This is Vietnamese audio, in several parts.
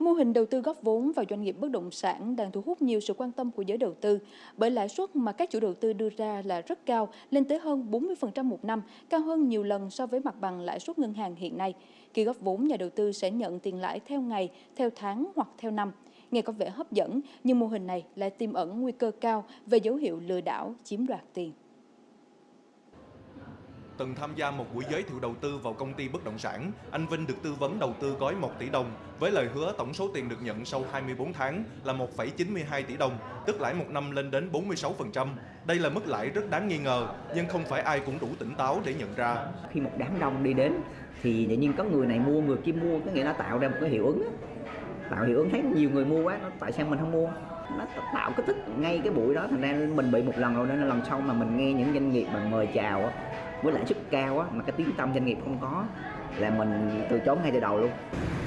Mô hình đầu tư góp vốn vào doanh nghiệp bất động sản đang thu hút nhiều sự quan tâm của giới đầu tư bởi lãi suất mà các chủ đầu tư đưa ra là rất cao, lên tới hơn 40% một năm, cao hơn nhiều lần so với mặt bằng lãi suất ngân hàng hiện nay. Khi góp vốn, nhà đầu tư sẽ nhận tiền lãi theo ngày, theo tháng hoặc theo năm. Nghe có vẻ hấp dẫn, nhưng mô hình này lại tiềm ẩn nguy cơ cao về dấu hiệu lừa đảo, chiếm đoạt tiền từng tham gia một buổi giới thiệu đầu tư vào công ty bất động sản, anh Vinh được tư vấn đầu tư gói 1 tỷ đồng với lời hứa tổng số tiền được nhận sau 24 tháng là 1,92 tỷ đồng, tức lãi một năm lên đến 46%. Đây là mức lãi rất đáng nghi ngờ, nhưng không phải ai cũng đủ tỉnh táo để nhận ra. Khi một đám đông đi đến thì tự nhiên có người này mua, người kia mua, có nghĩa nó tạo ra một cái hiệu ứng. Tạo hiệu ứng thấy nhiều người mua quá, tại sao mình không mua? nó tạo cái thích ngay cái buổi đó thành ra mình bị một lần rồi nên là lần sau mà mình nghe những doanh nghiệp mà mời chào với lãi suất cao á mà cái tiếng tâm doanh nghiệp không có là mình từ chối ngay từ đầu luôn.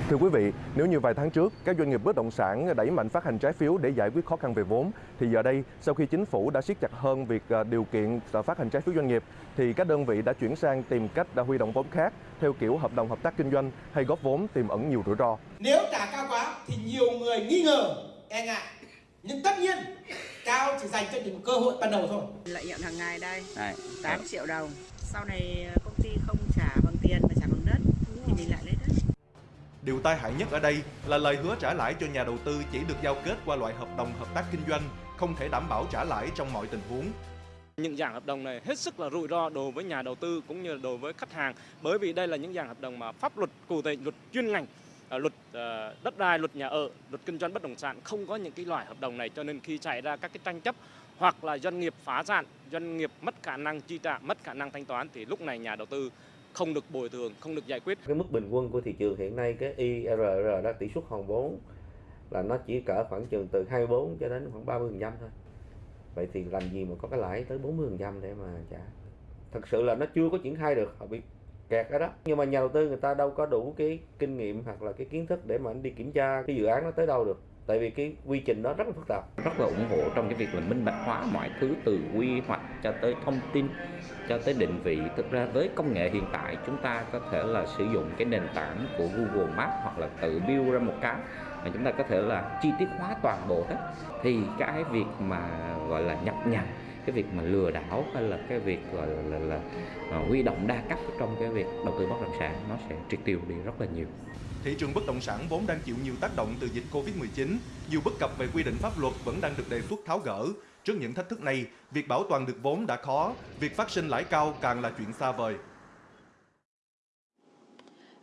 Thưa quý vị, nếu như vài tháng trước các doanh nghiệp bất động sản đẩy mạnh phát hành trái phiếu để giải quyết khó khăn về vốn thì giờ đây sau khi chính phủ đã siết chặt hơn việc à, điều kiện à, phát hành trái phiếu doanh nghiệp thì các đơn vị đã chuyển sang tìm cách đã huy động vốn khác theo kiểu hợp đồng hợp tác kinh doanh hay góp vốn tiềm ẩn nhiều rủi ro. Nếu trả cao quá thì nhiều người nghi ngờ, e ngại. Nhưng tất nhiên cao chỉ dành cho những cơ hội ban đầu thôi. Lợi nhuận hàng ngày đây, đây 8 triệu đồng sau này ờ, công ty không trả bằng tiền mà trả bằng đất thì mình lại lấy đất. Điều tai hại nhất ở đây là lời hứa trả lãi cho nhà đầu tư chỉ được giao kết qua loại hợp đồng hợp tác kinh doanh, không thể đảm bảo trả lãi trong mọi tình huống. Những dạng hợp đồng này hết sức là rủi ro đối với nhà đầu tư cũng như đối với khách hàng bởi vì đây là những dạng hợp đồng mà pháp luật cụ thể luật chuyên ngành ờ, luật ờ, đất đai, luật nhà ở, luật kinh doanh bất động sản không có những cái loại hợp đồng này cho nên khi xảy ra các cái tranh chấp hoặc là doanh nghiệp phá sản, doanh nghiệp mất khả năng chi trả, mất khả năng thanh toán thì lúc này nhà đầu tư không được bồi thường, không được giải quyết. Cái mức bình quân của thị trường hiện nay cái IRR đó tỷ suất hoàn vốn là nó chỉ cỡ khoảng chừng từ 24 cho đến khoảng 30% thôi. Vậy thì làm gì mà có cái lãi tới 40% để mà trả. Thật sự là nó chưa có triển khai được, họ bị kẹt ở đó. Nhưng mà nhà đầu tư người ta đâu có đủ cái kinh nghiệm hoặc là cái kiến thức để mà anh đi kiểm tra cái dự án nó tới đâu được tại vì cái quy trình đó rất là phức tạp. Rất là ủng hộ trong cái việc là minh bạch hóa mọi thứ từ quy hoạch cho tới thông tin, cho tới định vị. Thực ra với công nghệ hiện tại, chúng ta có thể là sử dụng cái nền tảng của Google Maps hoặc là tự build ra một cái chúng ta có thể là chi tiết hóa toàn bộ hết thì cái việc mà gọi là nhập nhằng cái việc mà lừa đảo hay là cái việc gọi là, là, là, là huy động đa cấp trong cái việc đầu tư bất động sản nó sẽ triệt tiêu đi rất là nhiều thị trường bất động sản vốn đang chịu nhiều tác động từ dịch Covid-19, nhiều bất cập về quy định pháp luật vẫn đang được đề xuất tháo gỡ. Trước những thách thức này, việc bảo toàn được vốn đã khó, việc phát sinh lãi cao càng là chuyện xa vời.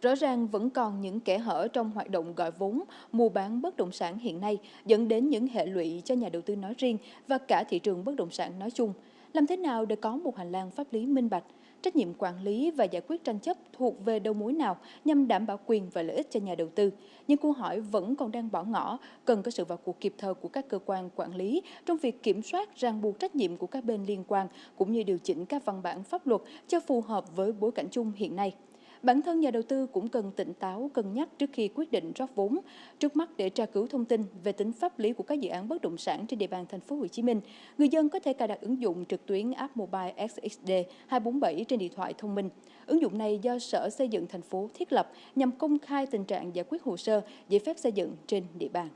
Rõ ràng vẫn còn những kẽ hở trong hoạt động gọi vốn, mua bán bất động sản hiện nay dẫn đến những hệ lụy cho nhà đầu tư nói riêng và cả thị trường bất động sản nói chung. Làm thế nào để có một hành lang pháp lý minh bạch, trách nhiệm quản lý và giải quyết tranh chấp thuộc về đầu mối nào nhằm đảm bảo quyền và lợi ích cho nhà đầu tư. Nhưng câu hỏi vẫn còn đang bỏ ngỏ, cần có sự vào cuộc kịp thời của các cơ quan quản lý trong việc kiểm soát ràng buộc trách nhiệm của các bên liên quan cũng như điều chỉnh các văn bản pháp luật cho phù hợp với bối cảnh chung hiện nay. Bản thân nhà đầu tư cũng cần tỉnh táo, cân nhắc trước khi quyết định rót vốn. Trước mắt để tra cứu thông tin về tính pháp lý của các dự án bất động sản trên địa bàn thành phố Hồ Chí Minh, người dân có thể cài đặt ứng dụng trực tuyến app Mobile SXD 247 trên điện thoại thông minh. Ứng dụng này do Sở Xây dựng thành phố thiết lập nhằm công khai tình trạng giải quyết hồ sơ, giấy phép xây dựng trên địa bàn.